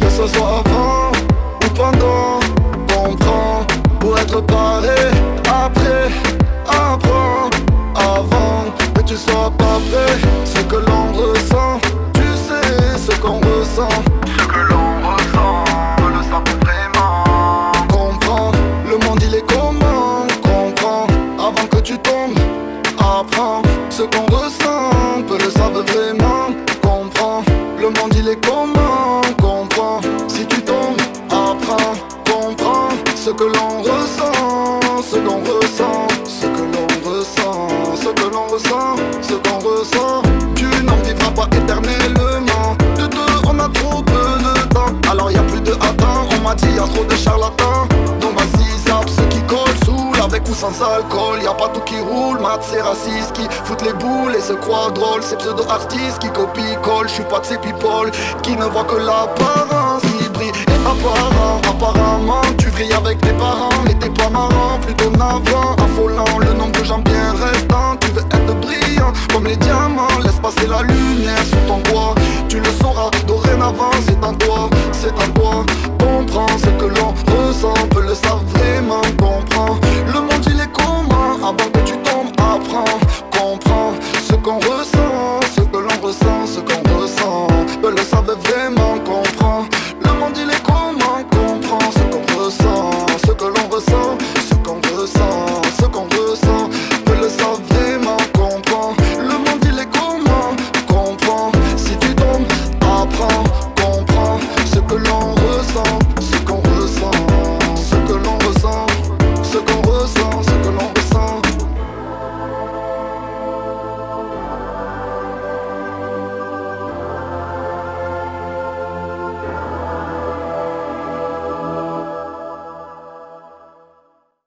Que ce soit avant ou pendant Comprends pour être paré Après, apprends Avant que tu sois pas prêt. Ce que l'on ressent Tu sais ce qu'on ressent. Ce que l'on ressent On le sent vraiment. Comprends, le monde il est comment? Comprends, avant que tu tombes Apprends, ce qu'on ressent Peu le savent vraiment il est comment Comprends, si tu tombes Apprends, comprends Ce que l'on ressent Ce qu'on ressent Ce que l'on ressent Ce que l'on ressent Ce qu'on ressent. Tu n'en vivras pas éternellement. De deux on a trop peu de temps. Alors y a plus de attends On m'a dit y a trop de charlatans. Donc vas-y zappe ceux qui collent Saoul avec ou sans alcool. Y a pas tout qui roule. Mat c'est raciste qui foutent les boules Et se croient drôles. Ces pseudo-artistes qui copient collent pas de ces people Qui ne voient que l'apparence Qui brille et apparent Apparemment tu vrilles avec tes parents Mais t'es pas marrant. Plutôt navrant Affolant le nombre de gens bien restants. Tu veux être brillant comme les diamants Laisse passer la lumière sous ton toit Tu le sauras dorénavant C'est en toi, c'est en toi